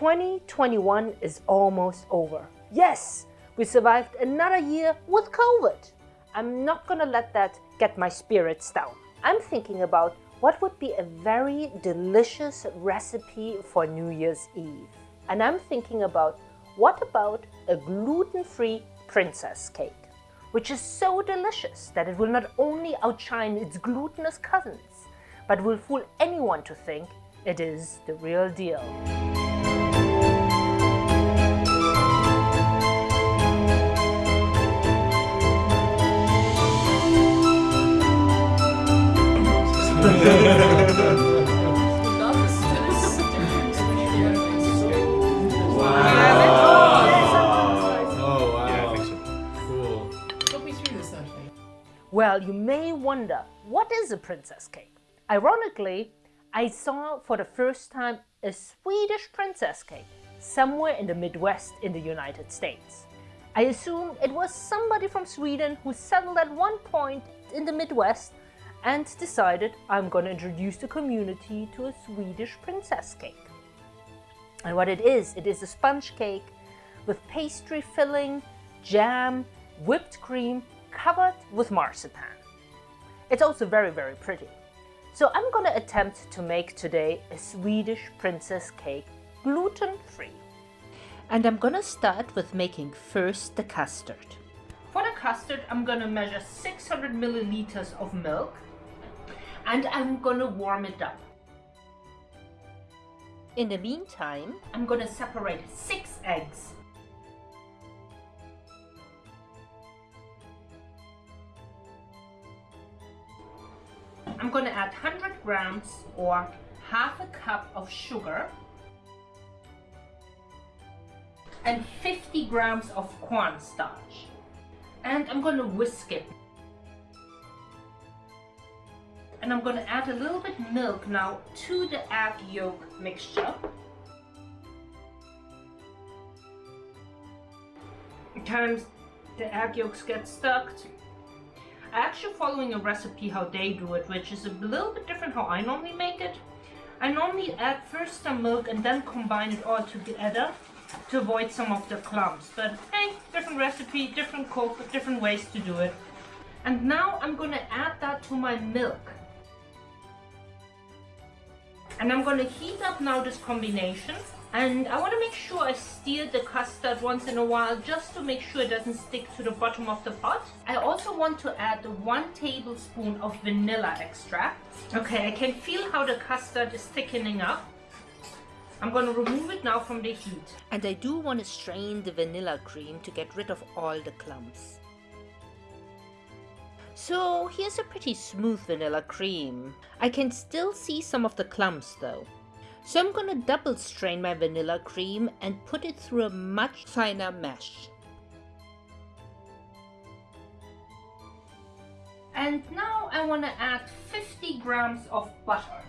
2021 is almost over. Yes, we survived another year with COVID. I'm not gonna let that get my spirits down. I'm thinking about what would be a very delicious recipe for New Year's Eve. And I'm thinking about what about a gluten-free princess cake, which is so delicious that it will not only outshine its glutinous cousins, but will fool anyone to think it is the real deal. Well, you may wonder, what is a princess cake? Ironically, I saw for the first time a Swedish princess cake somewhere in the Midwest in the United States. I assume it was somebody from Sweden who settled at one point in the Midwest and decided I'm going to introduce the community to a Swedish princess cake. And what it is, it is a sponge cake with pastry filling, jam, whipped cream, covered with marzipan. It's also very, very pretty. So I'm gonna attempt to make today a Swedish princess cake gluten-free. And I'm gonna start with making first the custard. For the custard, I'm gonna measure 600 milliliters of milk and I'm gonna warm it up. In the meantime, I'm gonna separate six eggs. I'm gonna add 100 grams or half a cup of sugar and 50 grams of cornstarch. And I'm gonna whisk it. And I'm gonna add a little bit milk now to the egg yolk mixture. Sometimes the egg yolks get stuck. Actually following a recipe how they do it, which is a little bit different how I normally make it. I normally add first some milk and then combine it all together to avoid some of the clumps. But hey, different recipe, different cook, different ways to do it. And now I'm gonna add that to my milk. And I'm gonna heat up now this combination. And I wanna make sure I stir the custard once in a while just to make sure it doesn't stick to the bottom of the pot. I also want to add one tablespoon of vanilla extract. Okay, I can feel how the custard is thickening up. I'm going to remove it now from the heat. And I do want to strain the vanilla cream to get rid of all the clumps. So here's a pretty smooth vanilla cream. I can still see some of the clumps though. So I'm going to double strain my vanilla cream and put it through a much finer mesh. And now I want to add 50 grams of butter.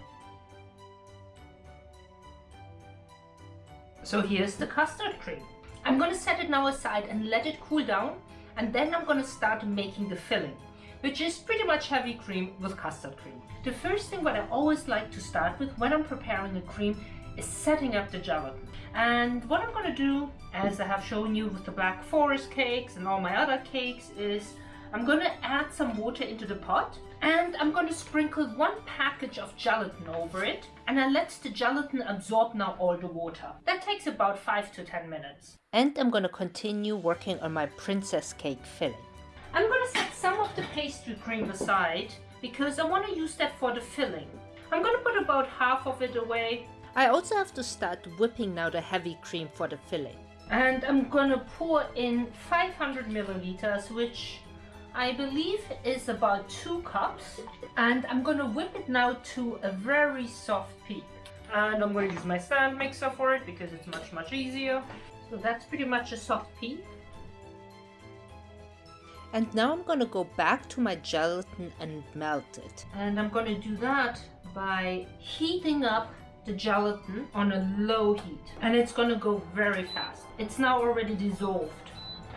So here's the custard cream. I'm going to set it now aside and let it cool down and then I'm going to start making the filling which is pretty much heavy cream with custard cream. The first thing what I always like to start with when I'm preparing a cream is setting up the gelatin. And what I'm going to do, as I have shown you with the Black Forest cakes and all my other cakes, is I'm going to add some water into the pot and I'm going to sprinkle one package of gelatin over it and I let the gelatin absorb now all the water. That takes about 5 to 10 minutes. And I'm going to continue working on my princess cake filling. I'm going to set of the pastry cream aside because I want to use that for the filling. I'm going to put about half of it away. I also have to start whipping now the heavy cream for the filling. And I'm going to pour in 500 milliliters, which I believe is about two cups. And I'm going to whip it now to a very soft peak. And I'm going to use my stand mixer for it because it's much, much easier. So that's pretty much a soft peak. And now I'm to go back to my gelatin and melt it. And I'm to do that by heating up the gelatin on a low heat. And it's to go very fast. It's now already dissolved.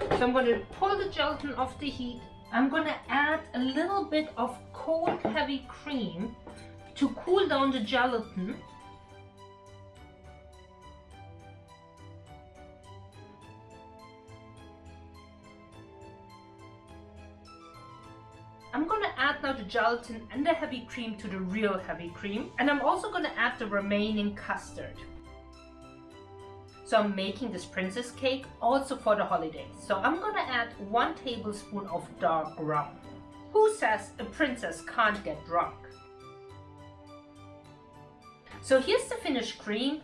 So I'm to pull the gelatin off the heat. I'm to add a little bit of cold heavy cream to cool down the gelatin. Now the gelatin and the heavy cream to the real heavy cream. And I'm also gonna add the remaining custard. So I'm making this princess cake also for the holidays. So I'm gonna add one tablespoon of dark rum. Who says a princess can't get drunk? So here's the finished cream.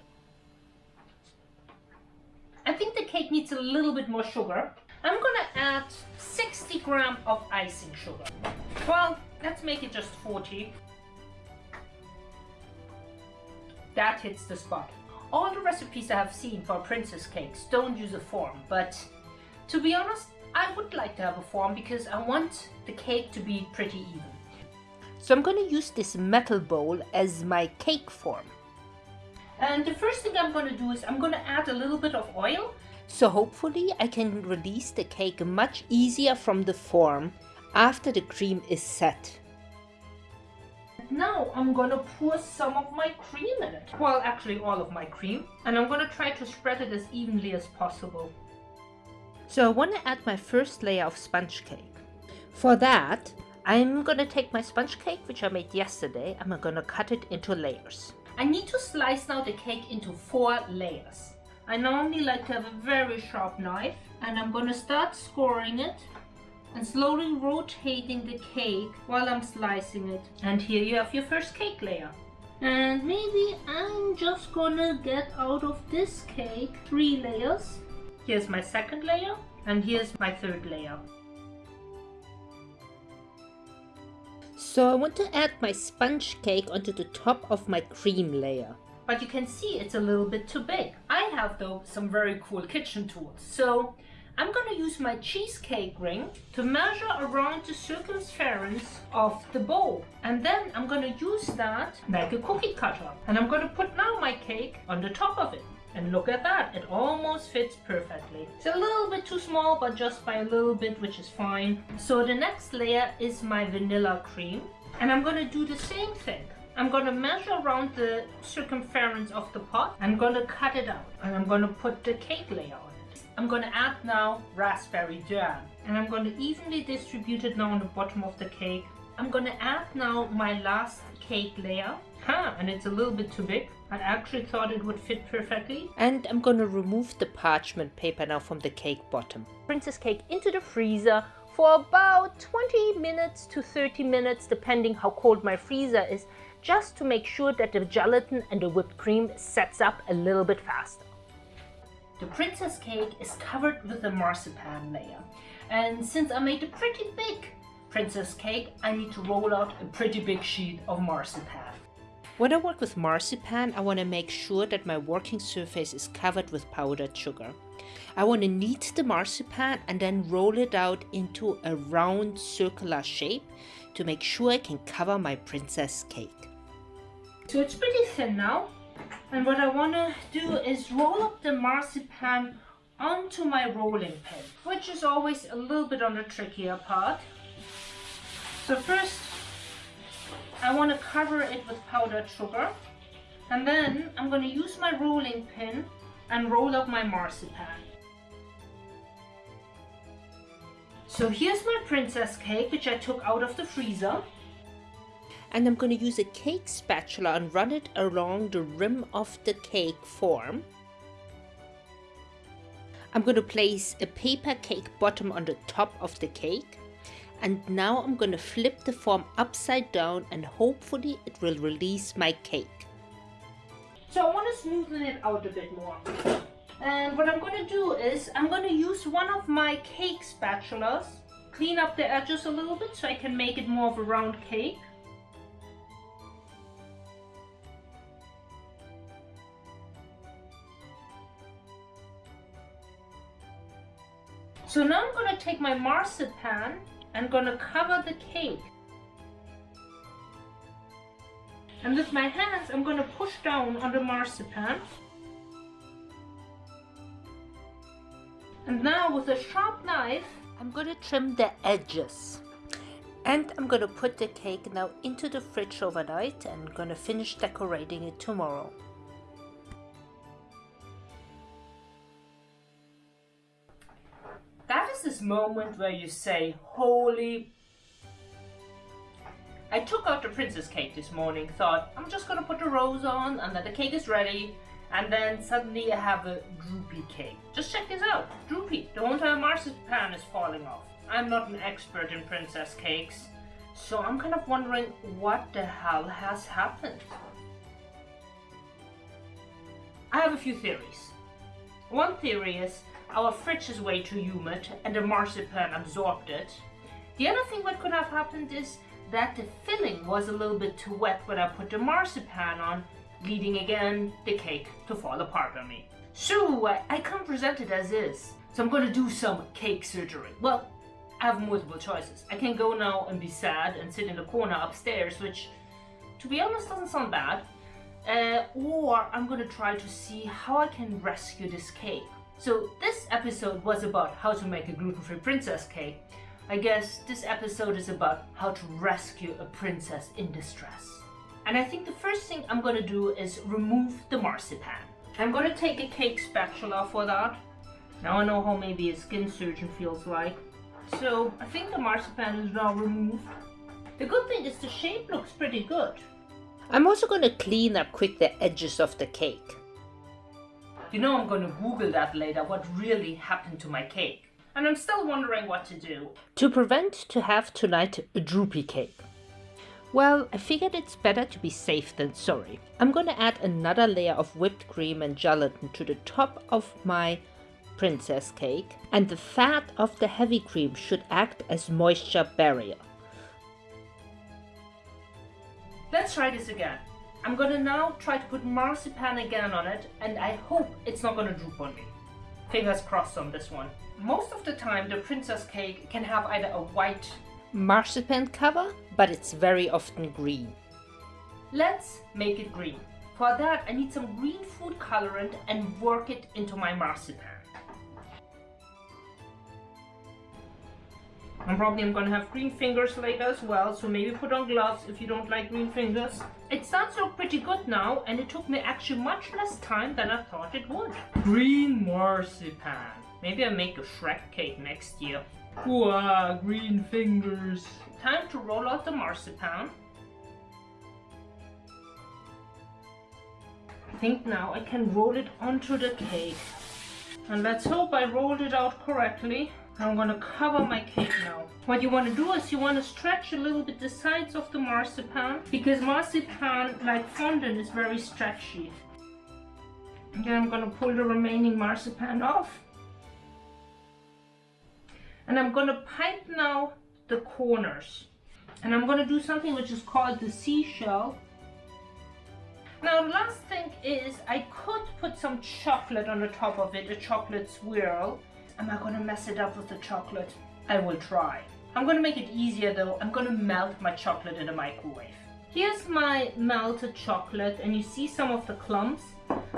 I think the cake needs a little bit more sugar. I'm gonna add 60 gram of icing sugar. Well, let's make it just 40. That hits the spot. All the recipes I have seen for princess cakes don't use a form, but to be honest, I would like to have a form because I want the cake to be pretty even. So I'm going to use this metal bowl as my cake form. And the first thing I'm going to do is I'm going to add a little bit of oil. So hopefully I can release the cake much easier from the form after the cream is set. Now I'm gonna pour some of my cream in it. Well, actually all of my cream. And I'm gonna try to spread it as evenly as possible. So I want to add my first layer of sponge cake. For that, I'm gonna take my sponge cake, which I made yesterday, and I'm gonna cut it into layers. I need to slice now the cake into four layers. I normally like to have a very sharp knife, and I'm gonna start scoring it and slowly rotating the cake while I'm slicing it. And here you have your first cake layer. And maybe I'm just gonna get out of this cake three layers Here's my second layer and here's my third layer. So I want to add my sponge cake onto the top of my cream layer. But you can see it's a little bit too big. I have though some very cool kitchen tools. So I'm going to use my cheesecake ring to measure around the circumference of the bowl. And then I'm going to use that like a cookie cutter. And I'm going to put now my cake on the top of it. And look at that, it almost fits perfectly. It's a little bit too small, but just by a little bit, which is fine. So the next layer is my vanilla cream. And I'm gonna do the same thing. I'm gonna measure around the circumference of the pot. I'm gonna cut it out and I'm gonna put the cake layer on it. I'm gonna add now raspberry jam. And I'm gonna evenly distribute it now on the bottom of the cake. I'm gonna add now my last cake layer. Huh, and it's a little bit too big. I actually thought it would fit perfectly. And I'm gonna remove the parchment paper now from the cake bottom. Princess cake into the freezer for about 20 minutes to 30 minutes depending how cold my freezer is just to make sure that the gelatin and the whipped cream sets up a little bit faster. The princess cake is covered with a marzipan layer and since I made a pretty big princess cake I need to roll out a pretty big sheet of marzipan. When I work with marzipan, I want to make sure that my working surface is covered with powdered sugar. I want to knead the marzipan and then roll it out into a round circular shape to make sure I can cover my princess cake. So it's pretty thin now. And what I want to do is roll up the marzipan onto my rolling pin, which is always a little bit on the trickier part. So first I want to cover it with powdered sugar. And then I'm going to use my rolling pin and roll up my marzipan. So here's my princess cake, which I took out of the freezer. And I'm going to use a cake spatula and run it along the rim of the cake form. I'm going to place a paper cake bottom on the top of the cake and now I'm going to flip the form upside down and hopefully it will release my cake. So I want to smoothen it out a bit more. And what I'm going to do is I'm going to use one of my cake spatulas, clean up the edges a little bit so I can make it more of a round cake. So now I'm to take my marzipan I'm gonna cover the cake. And with my hands, I'm gonna push down on the marzipan. And now with a sharp knife, I'm gonna trim the edges. And I'm gonna put the cake now into the fridge overnight and gonna finish decorating it tomorrow. This moment where you say, Holy I took out the princess cake this morning, thought I'm just gonna put the rose on and then the cake is ready. And then suddenly I have a droopy cake. Just check this out, droopy. The entire marzipan is falling off. I'm not an expert in princess cakes, so I'm kind of wondering what the hell has happened. I have a few theories. One theory is our fridge is way too humid and the marzipan absorbed it. The other thing that could have happened is that the filling was a little bit too wet when I put the marzipan on, leading again the cake to fall apart on me. So I, I can't present it as is. So I'm gonna do some cake surgery. Well, I have multiple choices. I can go now and be sad and sit in the corner upstairs, which to be honest doesn't sound bad. Uh, or I'm gonna try to see how I can rescue this cake. So this episode was about how to make a gluten-free princess cake. I guess this episode is about how to rescue a princess in distress. And I think the first thing I'm gonna do is remove the marzipan. I'm gonna take a cake spatula for that. Now I know how maybe a skin surgeon feels like. So I think the marzipan is now removed. The good thing is the shape looks pretty good. I'm also to clean up quick the edges of the cake. You know I'm going to Google that later, what really happened to my cake. And I'm still wondering what to do. To prevent to have tonight a droopy cake. Well, I figured it's better to be safe than sorry. I'm gonna add another layer of whipped cream and gelatin to the top of my princess cake and the fat of the heavy cream should act as moisture barrier. Let's try this again. I'm gonna now try to put marzipan again on it and I hope it's not gonna droop on me. Fingers crossed on this one. Most of the time the princess cake can have either a white marzipan cover, but it's very often green. Let's make it green. For that I need some green food colorant and work it into my marzipan. I'm probably am gonna have green fingers later as well, so maybe put on gloves if you don't like green fingers. It starts to look pretty good now, and it took me actually much less time than I thought it would. Green marzipan. Maybe I make a Shrek cake next year. Wow, ah, green fingers. Time to roll out the marzipan. I think now I can roll it onto the cake. And let's hope I rolled it out correctly. I'm gonna cover my cake now. What you wanna do is you wanna stretch a little bit the sides of the marzipan because marzipan, like fondant, is very stretchy. And then I'm gonna pull the remaining marzipan off. And I'm gonna pipe now the corners. And I'm gonna do something which is called the seashell. Now the last thing is I could put some chocolate on the top of it, a chocolate swirl. Am I gonna mess it up with the chocolate? I will try. I'm gonna make it easier though. I'm gonna melt my chocolate in the microwave. Here's my melted chocolate and you see some of the clumps.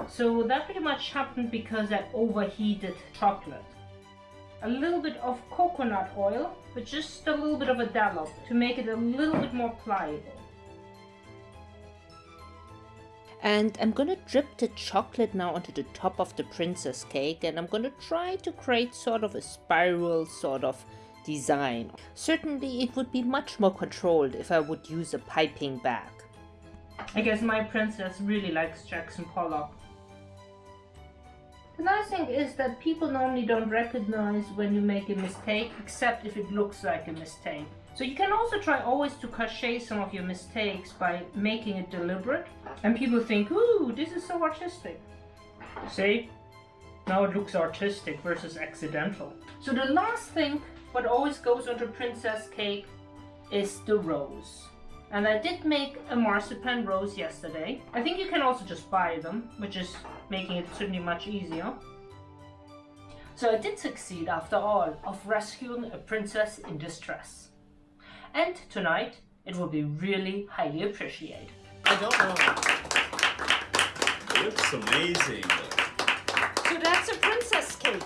So that pretty much happened because I overheated chocolate. A little bit of coconut oil, but just a little bit of a dollop to make it a little bit more pliable. And I'm gonna drip the chocolate now onto the top of the princess cake and I'm gonna try to create sort of a spiral sort of design. Certainly it would be much more controlled if I would use a piping bag. I guess my princess really likes Jackson Pollock. The nice thing is that people normally don't recognize when you make a mistake except if it looks like a mistake. So you can also try always to cachet some of your mistakes by making it deliberate. And people think, ooh, this is so artistic. See? Now it looks artistic versus accidental. So the last thing what always goes onto princess cake is the rose. And I did make a marzipan rose yesterday. I think you can also just buy them, which is making it certainly much easier. So I did succeed after all of rescuing a princess in distress and tonight it will be really highly appreciated. I don't know. Looks amazing. So that's a princess cake.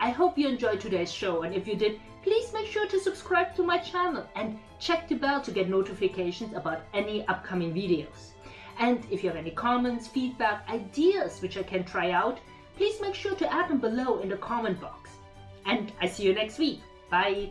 I hope you enjoyed today's show and if you did, please make sure to subscribe to my channel and check the bell to get notifications about any upcoming videos. And if you have any comments, feedback, ideas which I can try out, please make sure to add them below in the comment box. And I see you next week. Bye!